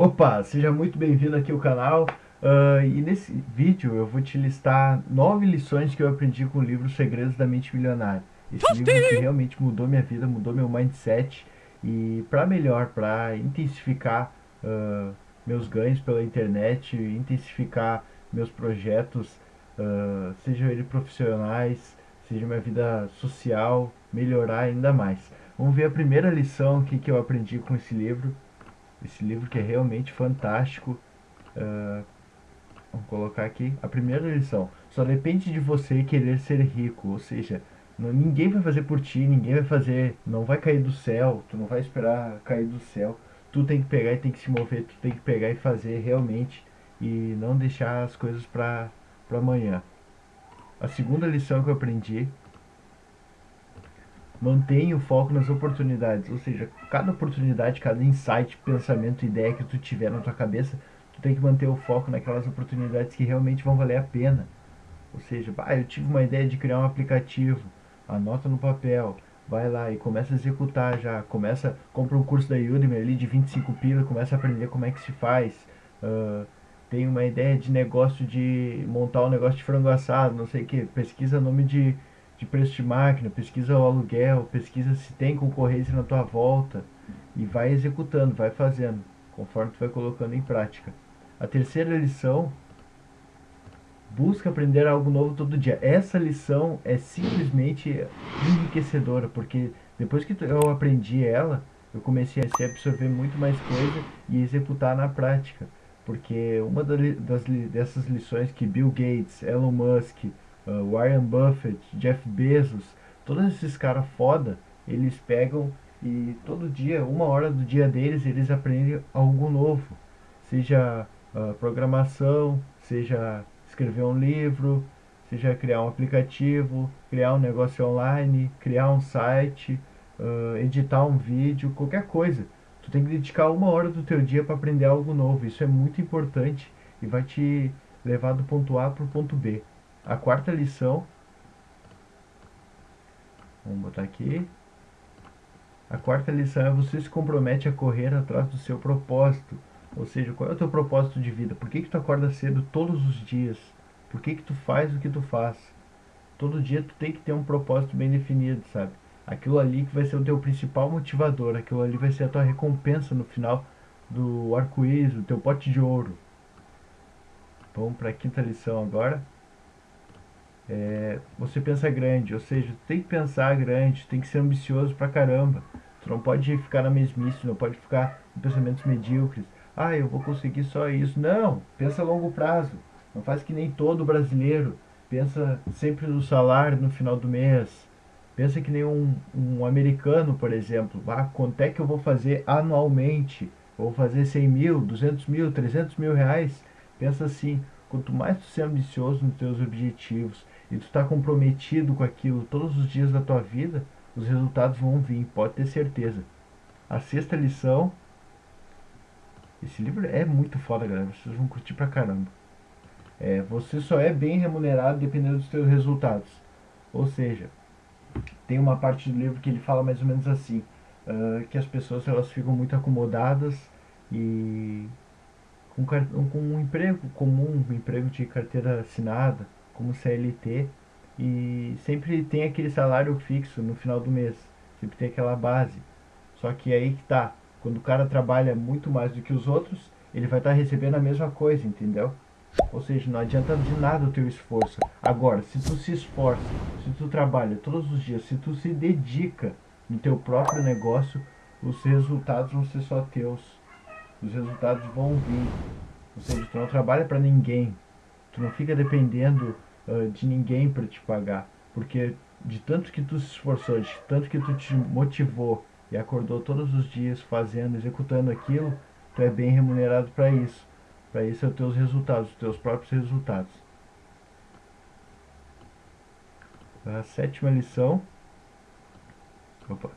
Opa, seja muito bem-vindo aqui ao canal uh, e nesse vídeo eu vou te listar nove lições que eu aprendi com o livro Segredos da Mente Milionária. Esse livro que realmente mudou minha vida, mudou meu mindset e para melhor, para intensificar uh, meus ganhos pela internet, intensificar meus projetos, uh, sejam eles profissionais, seja minha vida social, melhorar ainda mais. Vamos ver a primeira lição que, que eu aprendi com esse livro esse livro que é realmente fantástico. Uh, vamos colocar aqui a primeira lição. Só depende de você querer ser rico, ou seja, não, ninguém vai fazer por ti, ninguém vai fazer, não vai cair do céu, tu não vai esperar cair do céu. Tu tem que pegar e tem que se mover, tu tem que pegar e fazer realmente e não deixar as coisas para amanhã. A segunda lição que eu aprendi mantenha o foco nas oportunidades, ou seja, cada oportunidade, cada insight, pensamento, ideia que tu tiver na tua cabeça, tu tem que manter o foco naquelas oportunidades que realmente vão valer a pena. Ou seja, ah, eu tive uma ideia de criar um aplicativo, anota no papel, vai lá e começa a executar já, começa, compra um curso da Udemy ali de 25 pila, começa a aprender como é que se faz. Uh, tem uma ideia de negócio de montar um negócio de frango assado, não sei o que, pesquisa nome de de preço de máquina, pesquisa o aluguel, pesquisa se tem concorrência na tua volta e vai executando, vai fazendo, conforme tu vai colocando em prática. A terceira lição, busca aprender algo novo todo dia. Essa lição é simplesmente enriquecedora, porque depois que eu aprendi ela, eu comecei a absorver muito mais coisa e executar na prática. Porque uma das, dessas lições que Bill Gates, Elon Musk, uh, Warren Buffett, Jeff Bezos, todos esses caras foda, eles pegam e todo dia, uma hora do dia deles, eles aprendem algo novo. Seja uh, programação, seja escrever um livro, seja criar um aplicativo, criar um negócio online, criar um site, uh, editar um vídeo, qualquer coisa. Tu tem que dedicar uma hora do teu dia para aprender algo novo. Isso é muito importante e vai te levar do ponto A para o ponto B. A quarta lição, vamos botar aqui. A quarta lição é você se compromete a correr atrás do seu propósito. Ou seja, qual é o teu propósito de vida? Por que, que tu acorda cedo todos os dias? Por que, que tu faz o que tu faz? Todo dia tu tem que ter um propósito bem definido, sabe? Aquilo ali que vai ser o teu principal motivador, aquilo ali vai ser a tua recompensa no final do arco-íris, o teu pote de ouro. Vamos para a quinta lição agora é, você pensa grande, ou seja, tem que pensar grande, tem que ser ambicioso pra caramba. Tu não pode ficar na mesmice, não pode ficar em pensamentos medíocres. Ah, eu vou conseguir só isso. Não, pensa a longo prazo. Não faz que nem todo brasileiro. Pensa sempre no salário no final do mês. Pensa que nem um, um americano, por exemplo. Ah, quanto é que eu vou fazer anualmente? vou fazer 100 mil, 200 mil, 300 mil reais? Pensa assim, quanto mais tu ser ambicioso nos teus objetivos e tu está comprometido com aquilo todos os dias da tua vida, os resultados vão vir, pode ter certeza. A sexta lição. Esse livro é muito foda, galera. Vocês vão curtir pra caramba. É, você só é bem remunerado dependendo dos seus resultados. Ou seja, tem uma parte do livro que ele fala mais ou menos assim, uh, que as pessoas elas ficam muito acomodadas e com, com um emprego comum, um emprego de carteira assinada, como CLT e sempre tem aquele salário fixo no final do mês, sempre tem aquela base. Só que aí que tá, quando o cara trabalha muito mais do que os outros, ele vai estar tá recebendo a mesma coisa, entendeu? Ou seja, não adianta de nada o teu esforço. Agora, se tu se esforça, se tu trabalha todos os dias, se tu se dedica no teu próprio negócio, os resultados vão ser só teus. Os resultados vão vir. Ou seja, tu não trabalha para ninguém. Tu não fica dependendo uh, de ninguém para te pagar. Porque de tanto que tu se esforçou, de tanto que tu te motivou e acordou todos os dias fazendo, executando aquilo, tu é bem remunerado para isso. Para isso é os teus resultados, os teus próprios resultados. A sétima lição. Opa.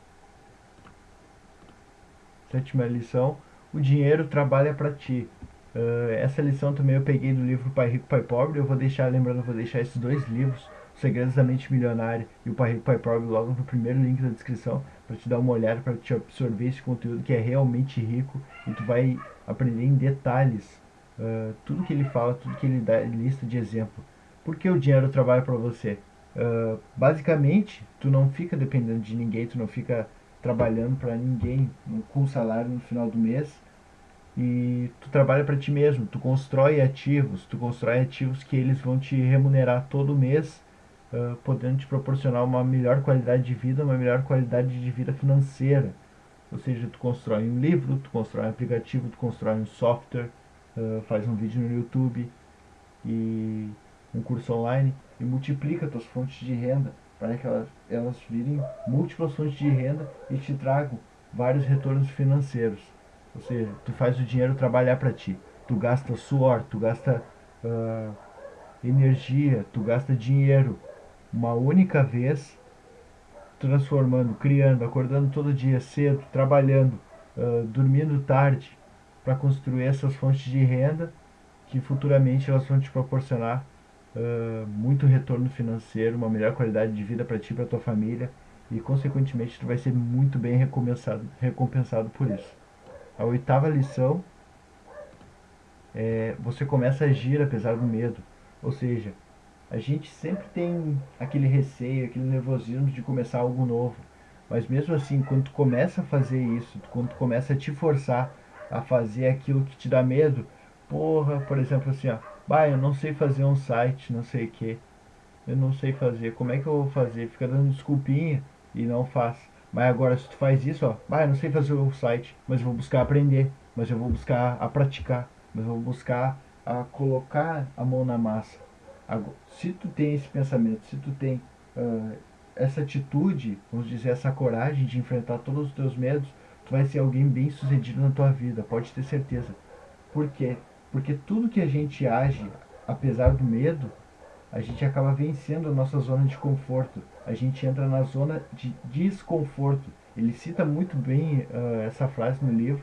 Sétima lição. O dinheiro trabalha para ti. Uh, essa lição também eu peguei do livro Pai Rico, Pai Pobre. Eu vou deixar, lembrando, eu vou deixar esses dois livros Segredos da Mente Milionária e o Pai Rico, Pai Pobre logo no primeiro link da descrição para te dar uma olhada, para te absorver esse conteúdo que é realmente rico e tu vai aprender em detalhes uh, tudo que ele fala, tudo que ele dá lista de exemplo. Por que o dinheiro trabalha para você? Uh, basicamente, tu não fica dependendo de ninguém, tu não fica trabalhando para ninguém com salário no final do mês e tu trabalha para ti mesmo, tu constrói ativos, tu constrói ativos que eles vão te remunerar todo mês, uh, podendo te proporcionar uma melhor qualidade de vida, uma melhor qualidade de vida financeira. Ou seja, tu constrói um livro, tu constrói um aplicativo, tu constrói um software, uh, faz um vídeo no YouTube e um curso online e multiplica tuas fontes de renda para que elas, elas virem múltiplas fontes de renda e te tragam vários retornos financeiros. Ou seja, tu faz o dinheiro trabalhar para ti. Tu gasta suor, tu gasta uh, energia, tu gasta dinheiro uma única vez, transformando, criando, acordando todo dia cedo, trabalhando, uh, dormindo tarde, para construir essas fontes de renda que futuramente elas vão te proporcionar uh, muito retorno financeiro, uma melhor qualidade de vida para ti e para tua família e consequentemente tu vai ser muito bem recompensado, recompensado por isso. A oitava lição é você começa a agir apesar do medo, ou seja, a gente sempre tem aquele receio, aquele nervosismo de começar algo novo. Mas mesmo assim, quando tu começa a fazer isso, quando tu começa a te forçar a fazer aquilo que te dá medo, porra, por exemplo assim, ó, bah, eu não sei fazer um site, não sei o que, eu não sei fazer, como é que eu vou fazer? Fica dando desculpinha e não faz. Mas agora se tu faz isso, ó, bah, eu não sei fazer o site, mas eu vou buscar aprender, mas eu vou buscar a praticar, mas eu vou buscar a colocar a mão na massa. Agora, se tu tem esse pensamento, se tu tem uh, essa atitude, vamos dizer, essa coragem de enfrentar todos os teus medos, tu vai ser alguém bem sucedido na tua vida, pode ter certeza. Por quê? Porque tudo que a gente age, apesar do medo, a gente acaba vencendo a nossa zona de conforto. A gente entra na zona de desconforto. Ele cita muito bem uh, essa frase no livro,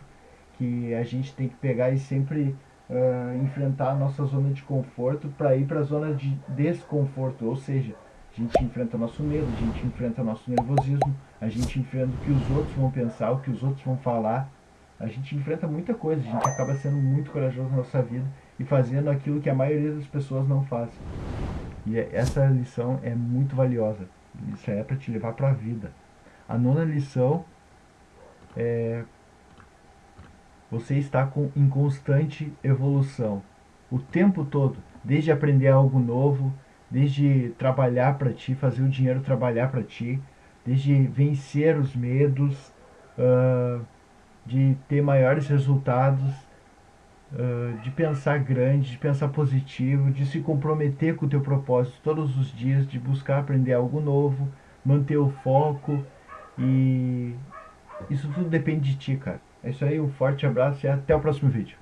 que a gente tem que pegar e sempre uh, enfrentar a nossa zona de conforto para ir para a zona de desconforto. Ou seja, a gente enfrenta o nosso medo, a gente enfrenta o nosso nervosismo, a gente enfrenta o que os outros vão pensar, o que os outros vão falar, a gente enfrenta muita coisa, a gente acaba sendo muito corajoso na nossa vida e fazendo aquilo que a maioria das pessoas não faz. E é, essa lição é muito valiosa. Isso é para te levar para a vida. A nona lição é você está com, em constante evolução. O tempo todo, desde aprender algo novo, desde trabalhar para ti, fazer o dinheiro trabalhar para ti, desde vencer os medos, uh, de ter maiores resultados, de pensar grande, de pensar positivo, de se comprometer com o teu propósito todos os dias, de buscar aprender algo novo, manter o foco e isso tudo depende de ti, cara. É isso aí, um forte abraço e até o próximo vídeo.